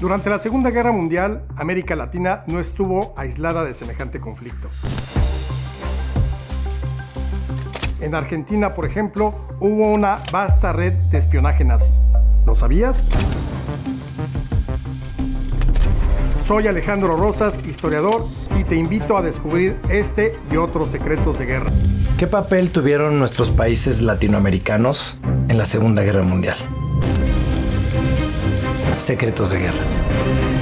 Durante la Segunda Guerra Mundial, América Latina no estuvo aislada de semejante conflicto. En Argentina, por ejemplo, hubo una vasta red de espionaje nazi. ¿Lo sabías? Soy Alejandro Rosas, historiador, y te invito a descubrir este y otros secretos de guerra. ¿Qué papel tuvieron nuestros países latinoamericanos en la Segunda Guerra Mundial? Secretos de Guerra.